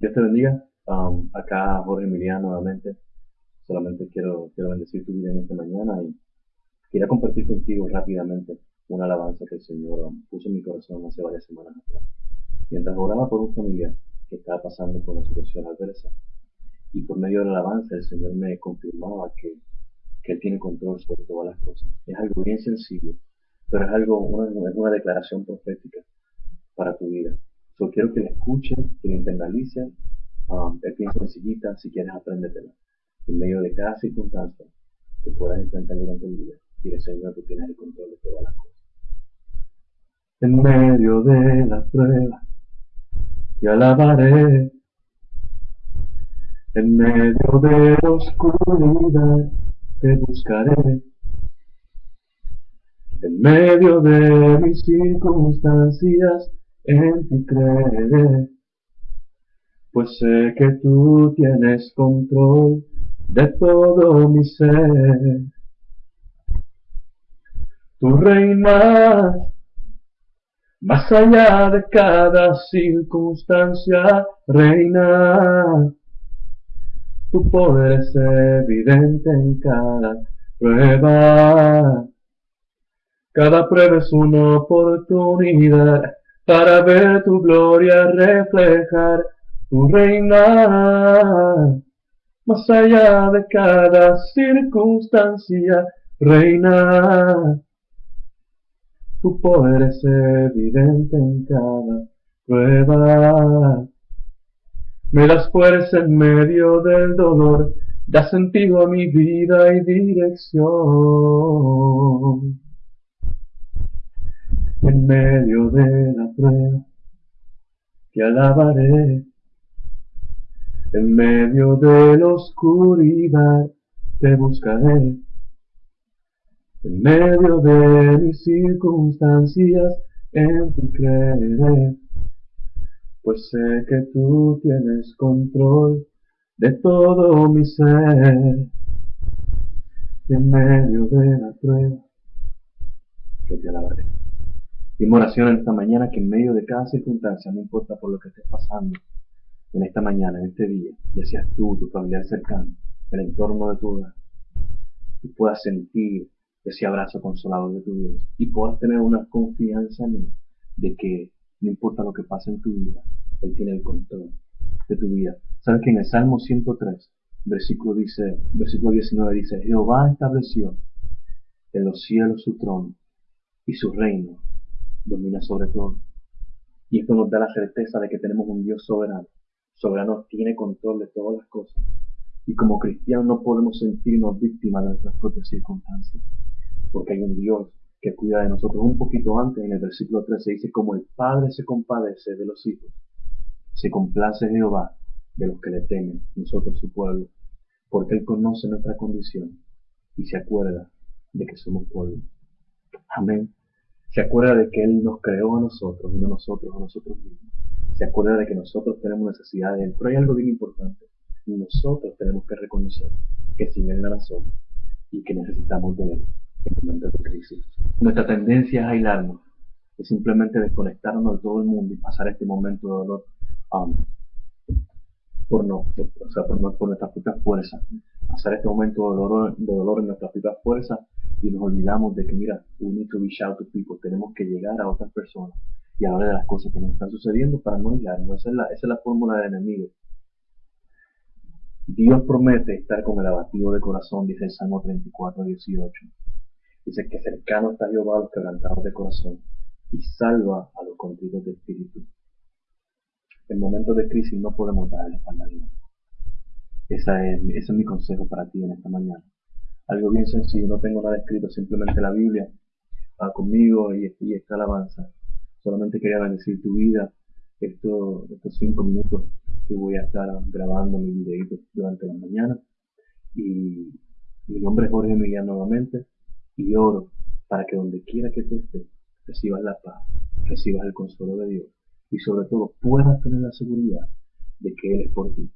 Dios te bendiga. Um, acá Jorge Emiliano nuevamente. Solamente quiero, quiero bendecir tu vida en esta mañana y quería compartir contigo rápidamente una alabanza que el Señor um, puso en mi corazón hace varias semanas atrás. Mientras oraba por un familiar que estaba pasando por una situación adversa y por medio de la alabanza el Señor me confirmaba que, que Él tiene control sobre todas las cosas. Es algo bien sencillo, pero es algo, una, una declaración profética para tu vida. Yo quiero que la escuchen, que la internalicen, um, es bien sencillita, si quieres apréndetela. En medio de cada circunstancia que puedas enfrentar durante el día, dile Señor, tú tienes el control de todas las cosas. En medio de la prueba, te alabaré. En medio de la oscuridad, te buscaré. En medio de mis circunstancias, en ti creeré, pues sé que tú tienes control de todo mi ser. Tú reinas más allá de cada circunstancia, reina. Tu poder es evidente en cada prueba. Cada prueba es una oportunidad para ver tu gloria reflejar tu reina. Más allá de cada circunstancia, reina. Tu poder es evidente en cada prueba. Me das fuerza en medio del dolor, da sentido a mi vida y dirección en medio de la prueba, te alabaré. En medio de la oscuridad, te buscaré. En medio de mis circunstancias, en ti creeré. Pues sé que tú tienes control de todo mi ser. En medio de la prueba, yo te alabaré. Mi oración en esta mañana que en medio de cada circunstancia, no importa por lo que estés pasando, en esta mañana, en este día, ya seas tú, tu familiar cercano, el entorno de tu hogar, tú puedas sentir ese abrazo consolador de tu Dios y puedas tener una confianza en Él de que no importa lo que pase en tu vida, Él tiene el control de tu vida. ¿Sabes que en el Salmo 103, versículo, dice, versículo 19 dice, Jehová estableció en los cielos su trono y su reino domina sobre todo. Y esto nos da la certeza de que tenemos un Dios soberano. Soberano tiene control de todas las cosas. Y como cristianos no podemos sentirnos víctimas de nuestras propias circunstancias. Porque hay un Dios que cuida de nosotros. Un poquito antes, en el versículo 13, dice, como el Padre se compadece de los hijos, se complace Jehová de los que le temen, nosotros su pueblo, porque Él conoce nuestra condición y se acuerda de que somos pueblo. Amén. Se acuerda de que Él nos creó a nosotros y no nosotros a nosotros mismos. Se acuerda de que nosotros tenemos necesidad de Él. Pero hay algo bien importante. Nosotros tenemos que reconocer que sin Él nada somos y que necesitamos de Él en momentos de crisis. Nuestra tendencia es aislarnos, es simplemente desconectarnos de todo el mundo y pasar este momento de dolor um, por, no, o sea, por, nuestras propias fuerzas. Pasar este momento de dolor, de dolor en nuestras propias fuerzas y nos olvidamos de que, mira, we need to reach out to people, tenemos que llegar a otras personas y hablar de las cosas que nos están sucediendo para no aislarnos. Esa es la, la fórmula del enemigo. Dios promete estar con el abatido de corazón, dice el Salmo 34, 18. Dice que cercano está Jehová a los quebrantados de corazón y salva a los contritos de espíritu. En momentos de crisis no podemos darle espalda a Dios. Ese es mi consejo para ti en esta mañana algo bien sencillo, no tengo nada escrito, simplemente la Biblia va conmigo y, y esta alabanza. Solamente quería bendecir tu vida estos, cinco minutos que voy a estar grabando mi videito durante la mañana. Y mi nombre es Jorge Miguel nuevamente y oro para que donde quiera que tú estés recibas la paz, recibas el consuelo de Dios y sobre todo puedas tener la seguridad de que Él es por ti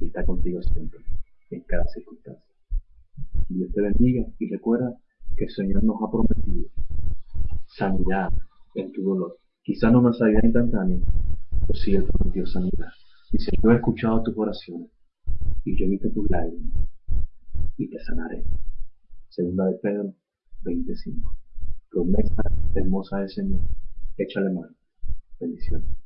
y está contigo siempre, en cada circunstancia. Dios te bendiga y recuerda que el Señor nos ha prometido sanidad en tu dolor. Quizá no una sanidad instantánea, pero sí Él prometió sanidad. Dice, yo he escuchado tus oraciones y yo he visto tus lágrimas y te sanaré. Segunda de Pedro 25. Promesa hermosa del Señor. Échale mano. Bendiciones.